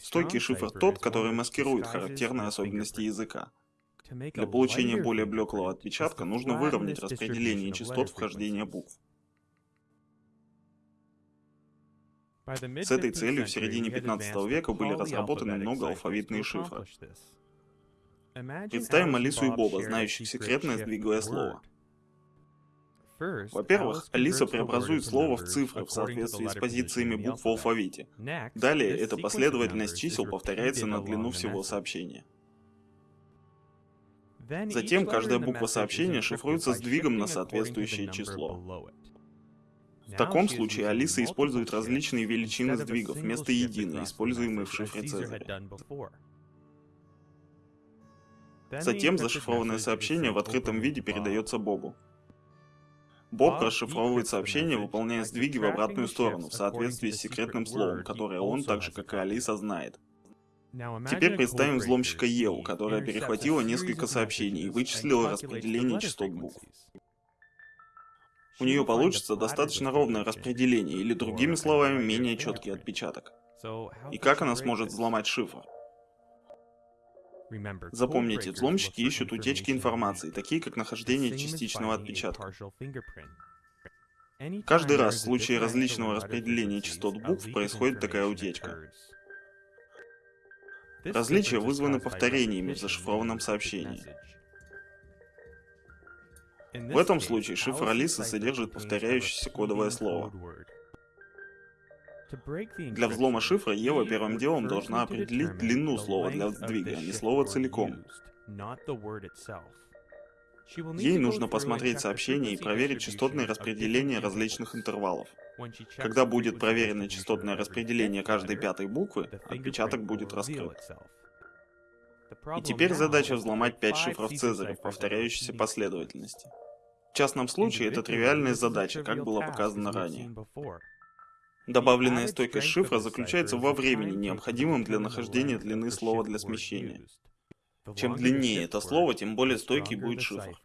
Стойкий шифр тот, который маскирует характерные особенности языка. Для получения более блеклого отпечатка нужно выровнять распределение частот вхождения букв. С этой целью в середине 15 века были разработаны много алфавитные шифры. Представим Алису и Боба, знающих секретное сдвиговое слово. Во-первых, Алиса преобразует слово в цифры в соответствии с позициями букв в алфавите. Далее, эта последовательность чисел повторяется на длину всего сообщения. Затем каждая буква сообщения шифруется сдвигом на соответствующее число. В таком случае Алиса использует различные величины сдвигов вместо единой, используемой в шифре Цезаря. Затем зашифрованное сообщение в открытом виде передается Бобу. Боб расшифровывает сообщение, выполняя сдвиги в обратную сторону, в соответствии с секретным словом, которое он, так же как и Алиса, знает. Теперь представим взломщика Еву, которая перехватила несколько сообщений и вычислила распределение частот букв. У нее получится достаточно ровное распределение, или другими словами, менее четкий отпечаток. И как она сможет взломать шифр? Запомните, взломщики ищут утечки информации, такие как нахождение частичного отпечатка. Каждый раз в случае различного распределения частот букв происходит такая утечка. Различия вызваны повторениями в зашифрованном сообщении. В этом случае шифр Алисы содержит повторяющееся кодовое слово. Для взлома шифра Ева первым делом должна определить длину слова для сдвига, а не слово целиком. Ей нужно посмотреть сообщение и проверить частотное распределение различных интервалов. Когда будет проверено частотное распределение каждой пятой буквы, отпечаток будет раскрыт. И теперь задача взломать 5 шифров Цезаря в повторяющейся последовательности. В частном случае это тривиальная задача, как было показано ранее. Добавленная стойкость шифра заключается во времени, необходимом для нахождения длины слова для смещения. Чем длиннее это слово, тем более стойкий будет шифр.